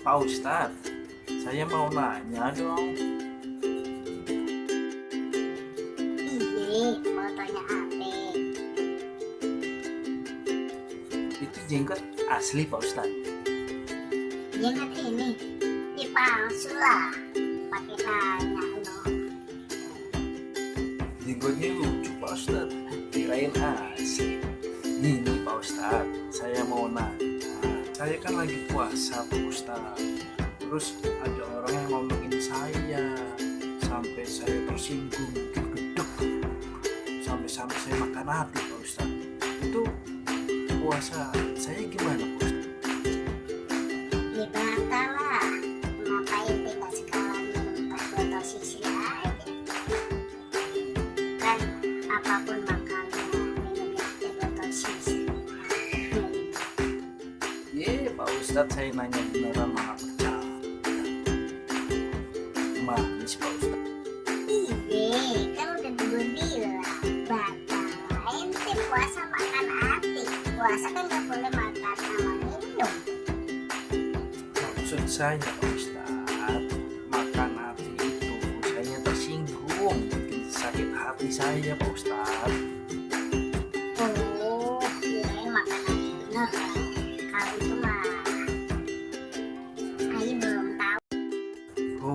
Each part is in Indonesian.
Pak Ustadz, saya mau nanya dong. Mau tanya apa? Itu jenggot asli Pak Ustadz. Jenggot ini dipalsu lah. Pakai tanya no. Jenggotnya lucu Pak Ustadz. Kirain asli. Nih Pak Ustadz, saya mau nanya. Saya kan lagi puasa Pak Ustadz. Terus ada orang yang ngomongin saya. Sampai saya tersinggung. Sampai-sampai saya makan hati Pak Ustadz. Itu puasa saya gimana Pak Ustadz? Ya? Kan apa pun Pak Ustadz saya nanya beneran malah percaya. Manis Pak Ustadz. Iya, kan udah gue bilang batal. Ente puasa makan hati. Puasa kan gak boleh makan sama minum. Maksud saya Pak Ustadz makan hati itu saya tersinggung bikin sakit hati saya Pak Ustadz. Oh, kirain makanan beneran. Kalau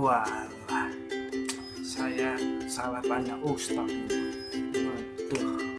Wah, saya salah banyak ustaz. Waduh.